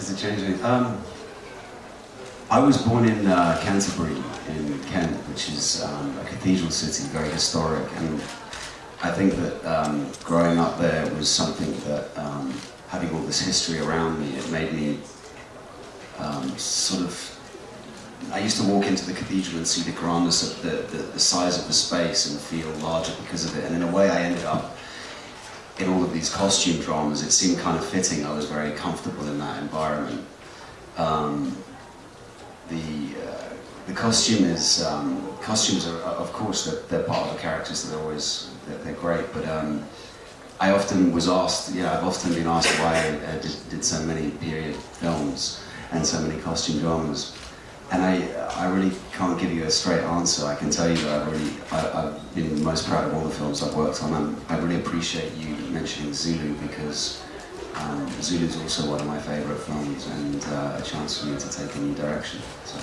Does it change anything? Um, I was born in uh, Canterbury, in Kent, which is um, a cathedral city, very historic, and I think that um, growing up there was something that, um, having all this history around me, it made me um, sort of. I used to walk into the cathedral and see the grandness of the, the, the size of the space and feel larger because of it, and in a way I ended up in all of these costume dramas, it seemed kind of fitting. I was very comfortable in that environment. Um, the uh, the costume is um, costumes are of course they're, they're, part of the characters. They're always they're, they're great, but um, I often was asked. You know, I've often been asked why I did, did so many period films and so many costume dramas. And I, I really can't give you a straight answer. I can tell you that I really, I, have been most proud of all the films I've worked on. And I really appreciate you mentioning Zulu because um, Zulu is also one of my favourite films and uh, a chance for me to take a new direction. So,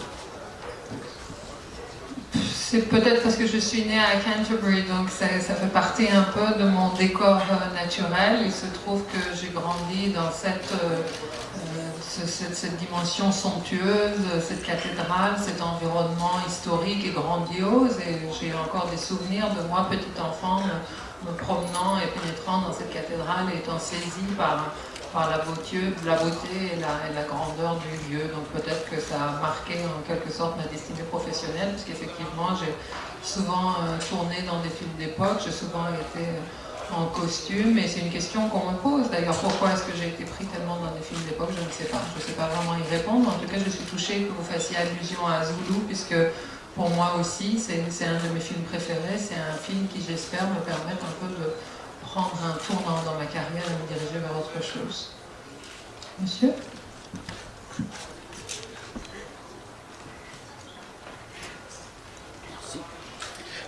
C'est peut-être parce que je suis née à Canterbury, donc ça, ça, fait partie un peu de mon décor euh, naturel. Il se trouve que j'ai grandi dans cette euh, cette, dimension somptueuse, cette cathédrale, cet environnement historique et grandiose. Et j'ai encore des souvenirs de moi, petit enfant, me, promenant et pénétrant dans cette cathédrale et étant saisi par, par la, beauté, la beauté et la, grandeur du lieu. Donc peut-être que ça a marqué en quelque sorte ma destinée professionnelle, puisqu'effectivement j'ai souvent euh, tourné dans des films d'époque, j'ai souvent été en costume, et c'est une question qu'on me pose. D'ailleurs, pourquoi est-ce que j'ai été pris tellement dans des films d'époque Je ne sais pas. Je ne sais pas vraiment y répondre. En tout cas, je suis touchée que vous fassiez allusion à Zulu, puisque pour moi aussi, c'est un de mes films préférés. C'est un film qui, j'espère, me permettre un peu de prendre un tournant dans ma carrière et me diriger vers autre chose. Monsieur?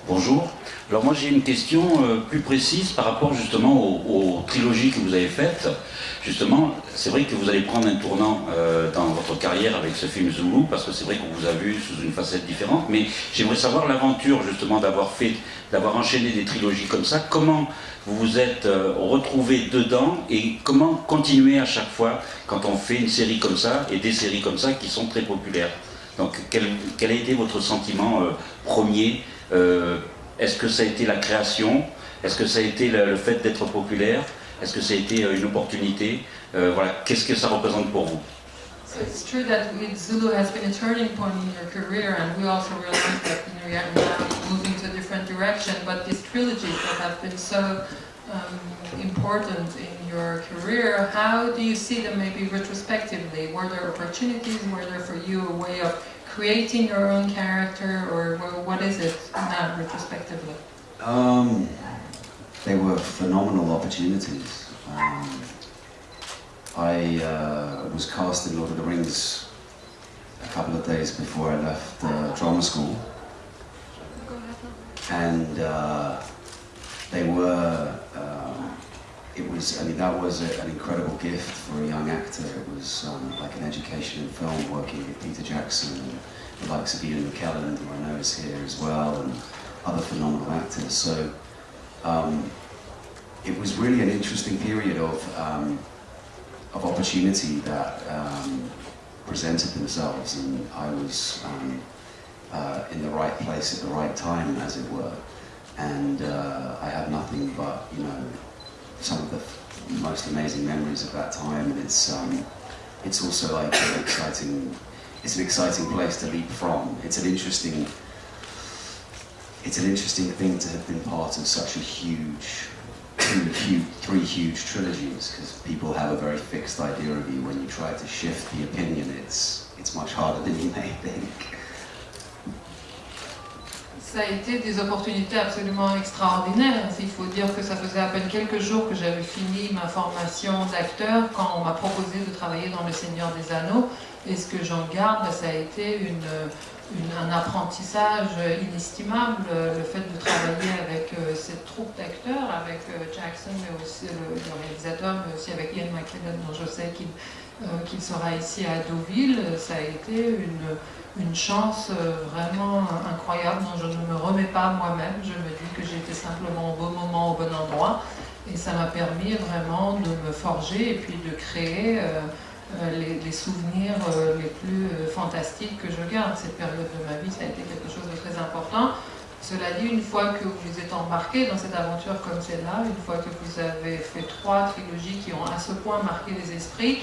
Bonjour. Alors moi j'ai une question euh, plus précise par rapport justement aux, trilogies que vous avez faites. Justement, c'est vrai que vous allez prendre un tournant euh, dans votre carrière avec ce film Zulu, parce que c'est vrai qu'on vous a vu sous une facette différente, mais j'aimerais savoir l'aventure justement d'avoir fait, d'avoir enchaîné des trilogies comme ça, comment vous vous êtes euh, retrouvé dedans et comment continuer à chaque fois quand on fait une série comme ça et des séries comme ça qui sont très populaires? Donc quel, quel a été votre sentiment premier est-ce que ça a été la création? Est-ce que ça a été le, le fait d'être populaire? Est-ce que ça a été euh, une opportunité? Euh, Voilà, qu'est-ce que ça représente pour vous? So it's true that Zulu has been a turning point in your career, and we also realize that you know, you're now moving to a different direction. But these trilogies that have been so um, important in your career, how do you see them maybe retrospectively? Were there opportunities? Were there for you a way of creating your own character, or what is it now retrospectively? Um, they were phenomenal opportunities. Um, I uh, was cast in Lord of the Rings a couple of days before I left uh, drama school, and uh, they were it was, I mean, that was a, an incredible gift for a young actor. It was um, like an education in film, working with Peter Jackson and the likes of Ian McKellen, who I know is here as well, and other phenomenal actors. So um, it was really an interesting period of, um, of opportunity that um, presented themselves, and I was um, uh, in the right place at the right time, as it were. And uh, I had nothing but, you know, some of the most amazing memories of that time, and it's um, it's also like an exciting. It's an exciting place to leap from. It's an interesting. It's an interesting thing to have been part of such a huge, huge, three huge trilogies, because people have a very fixed idea of you. When you try to shift the opinion, it's it's much harder than you may think. Ça a été des opportunités absolument extraordinaires. Il faut dire que ça faisait à peine quelques jours que j'avais fini ma formation d'acteur quand on m'a proposé de travailler dans Le Seigneur des Anneaux. Et ce que j'en garde, ça a été un apprentissage inestimable, le fait de travailler avec euh, cette troupe d'acteurs, avec euh, Jackson, mais aussi le, réalisateur, mais aussi avec Ian McKellen, dont je sais qu'il euh, sera ici à Deauville. Ça a été une chance euh, vraiment incroyable dont je ne me remets pas moi-même. Je me dis que j'étais simplement au bon moment, au bon endroit. Et ça m'a permis vraiment de me forger et puis de créer euh, les, les souvenirs les plus fantastiques que je garde. Cette période de ma vie, ça a été quelque chose de très important. Cela dit, une fois que vous êtes embarqué dans cette aventure comme celle-là, une fois que vous avez fait trois trilogies qui ont à ce point marqué les esprits,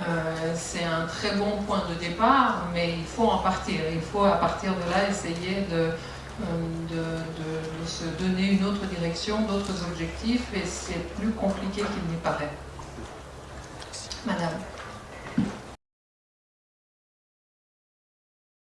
euh, c'est un très bon point de départ, mais il faut en partir. Il faut à partir de là essayer de, de, de se donner une autre direction, d'autres objectifs, et c'est plus compliqué qu'il n'y paraît. Madame.